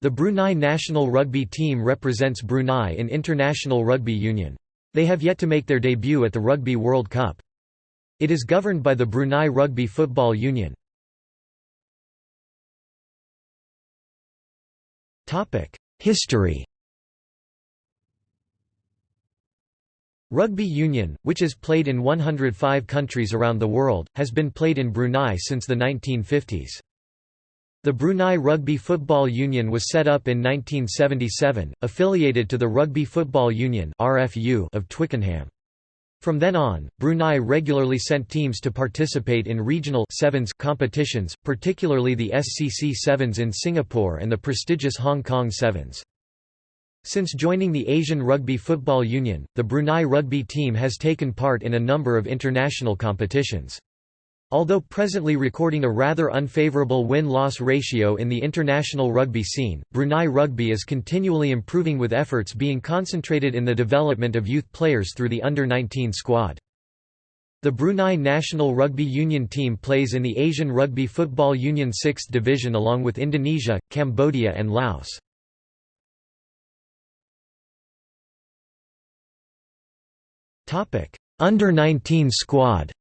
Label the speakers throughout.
Speaker 1: The Brunei national rugby team represents Brunei in International Rugby Union. They have yet to make their debut at the Rugby World Cup. It is governed by the Brunei Rugby Football Union. History Rugby union, which is played in 105 countries around the world, has been played in Brunei since the 1950s. The Brunei Rugby Football Union was set up in 1977, affiliated to the Rugby Football Union of Twickenham. From then on, Brunei regularly sent teams to participate in regional sevens competitions, particularly the SCC Sevens in Singapore and the prestigious Hong Kong Sevens. Since joining the Asian Rugby Football Union, the Brunei rugby team has taken part in a number of international competitions. Although presently recording a rather unfavorable win-loss ratio in the international rugby scene, Brunei Rugby is continually improving with efforts being concentrated in the development of youth players through the under-19 squad. The Brunei national rugby union team plays in the Asian Rugby Football Union 6th division along with Indonesia, Cambodia and Laos. Under-19 squad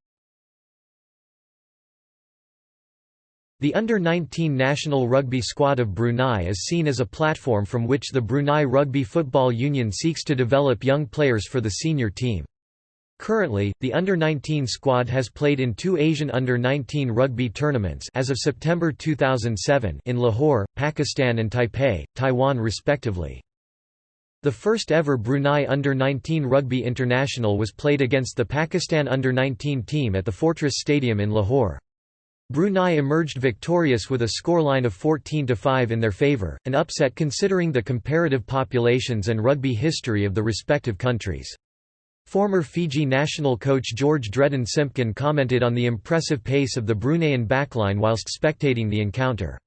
Speaker 1: The Under-19 national rugby squad of Brunei is seen as a platform from which the Brunei Rugby Football Union seeks to develop young players for the senior team. Currently, the Under-19 squad has played in two Asian Under-19 rugby tournaments as of September 2007 in Lahore, Pakistan and Taipei, Taiwan respectively. The first ever Brunei Under-19 Rugby International was played against the Pakistan Under-19 team at the Fortress Stadium in Lahore. Brunei emerged victorious with a scoreline of 14–5 in their favour, an upset considering the comparative populations and rugby history of the respective countries. Former Fiji national coach George Dredden Simpkin commented on the impressive pace of the Bruneian backline whilst spectating the encounter.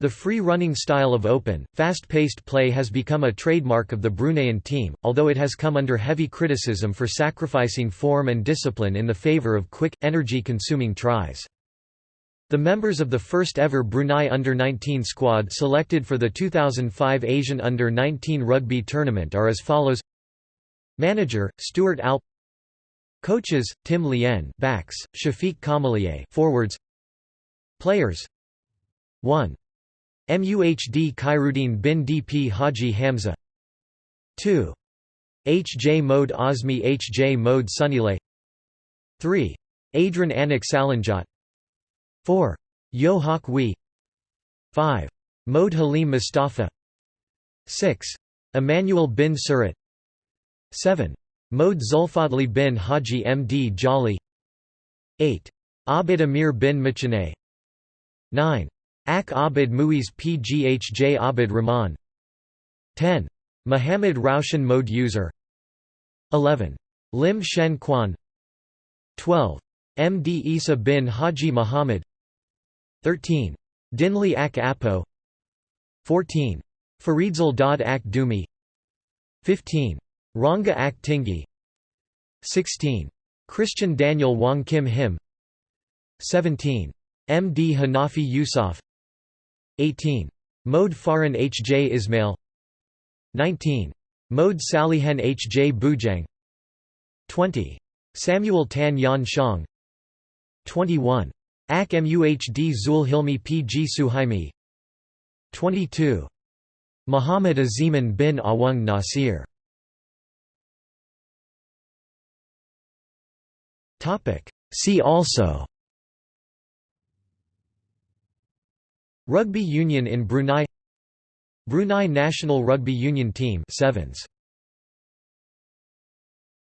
Speaker 1: The free-running style of open, fast-paced play has become a trademark of the Bruneian team, although it has come under heavy criticism for sacrificing form and discipline in the favour of quick, energy-consuming tries. The members of the first ever Brunei Under-19 squad selected for the 2005 Asian Under-19 Rugby Tournament are as follows Manager, Stuart Alp Coaches, Tim Lien backs, Shafiq Kamalier forwards Players 1. MUHD Khairuddin bin DP Haji Hamza 2. H. J. Mode Osmi H. J. Mode Sunilay 3. Adrian Anik Salanjot 4. Yo Hak Wee 5. Mode Halim Mustafa 6. Emmanuel bin Surat 7. Mode Zulfadli bin Haji Md Jali 8. Abid Amir bin Machinay 9. Ak Abid Muiz Pghj Abid Rahman 10. Muhammad Raushan Mode User 11. Lim Shen Quan 12. Md Isa bin Haji Muhammad 13. Dinli Ak Apo 14. Faridzal Dad Ak Dumi 15. Ranga Ak Tingi 16. Christian Daniel Wang Kim Him 17. M. D. Hanafi Yusuf 18. Mode Faran H. J. Ismail 19. Mode Salihan H. J. Bujang 20. Samuel Tan Yan Shang 21. Ak Muhd Zul Hilmi P. G. Suhaimi 22. Muhammad Aziman bin Awang Nasir See also Rugby union in Brunei Brunei national rugby union team sevens